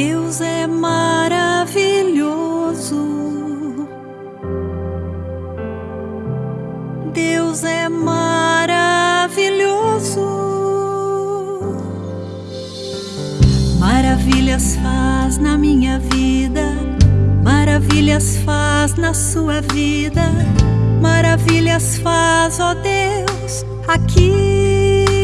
Deus é maravilhoso. Deus é maravilhoso. Maravilhas faz na minha vida, maravilhas faz na sua vida, maravilhas faz, ó Deus, aqui.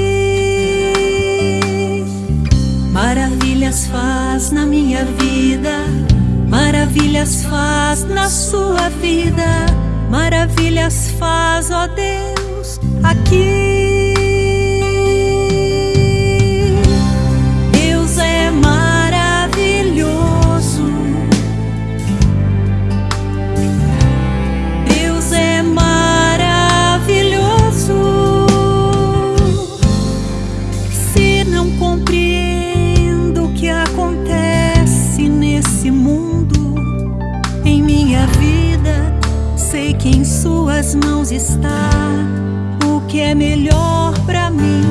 Maravilhas faz na sua vida, maravilhas faz, ó Deus, aqui. Suas mãos está o que é melhor pra mim.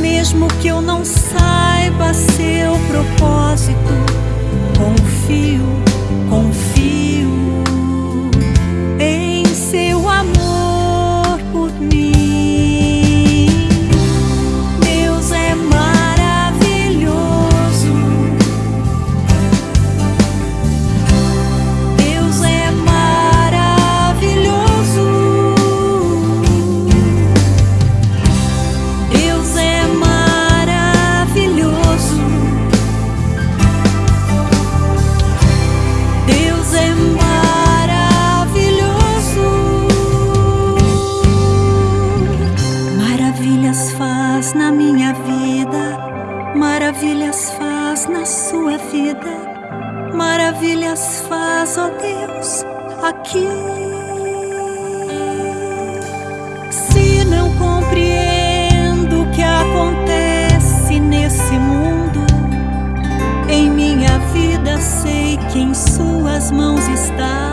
Mesmo que eu não saiba seu propósito, maravilhas faz na sua vida. Maravilhas faz, ó Deus, aqui. Se não compreendo o que acontece nesse mundo, em minha vida sei que em Suas mãos está